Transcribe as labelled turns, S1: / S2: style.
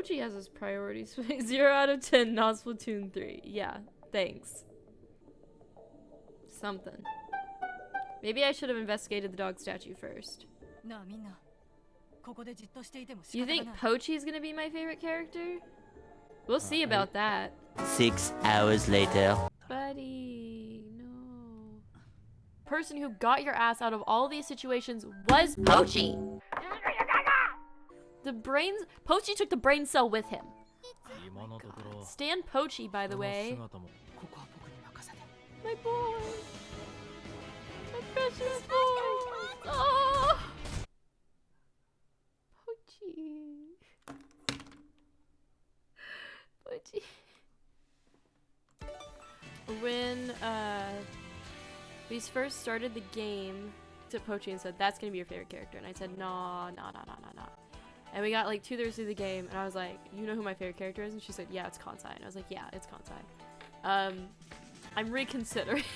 S1: Oji has his priorities. 0 out of 10, not Splatoon 3. Yeah, thanks. Something. Maybe I should have investigated the dog statue first. You think
S2: Pochi
S1: is gonna be my favorite character? We'll see uh, about that.
S3: Six hours later.
S1: Buddy, no. Person who got your ass out of all these situations was Pochi! The brains... Pochi took the brain cell with him.
S4: Oh
S1: God. Pochi, by the way. My boy! My precious boy! Oh! Pochi. Pochi. When uh, we first started the game, to Pochi and said, that's going to be your favorite character. And I said, nah, nah, nah, nah, nah, nah. And we got like two thirds through the game, and I was like, "You know who my favorite character is?" And she said, "Yeah, it's Kansai." And I was like, "Yeah, it's Kansai." Um, I'm reconsidering.